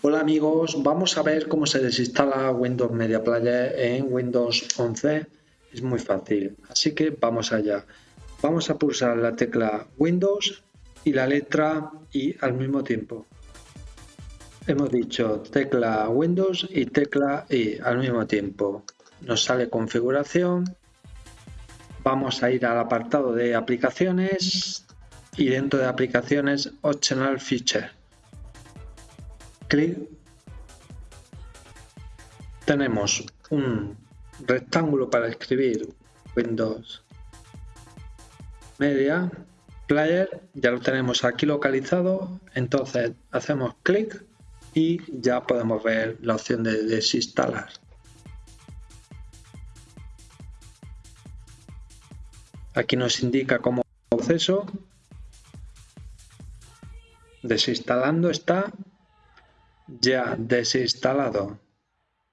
Hola amigos, vamos a ver cómo se desinstala Windows Media Player en Windows 11. Es muy fácil, así que vamos allá. Vamos a pulsar la tecla Windows y la letra I al mismo tiempo. Hemos dicho tecla Windows y tecla I al mismo tiempo. Nos sale configuración. Vamos a ir al apartado de aplicaciones y dentro de aplicaciones Optional Feature clic tenemos un rectángulo para escribir Windows Media Player, ya lo tenemos aquí localizado, entonces hacemos clic y ya podemos ver la opción de desinstalar. Aquí nos indica como proceso. Desinstalando está ya desinstalado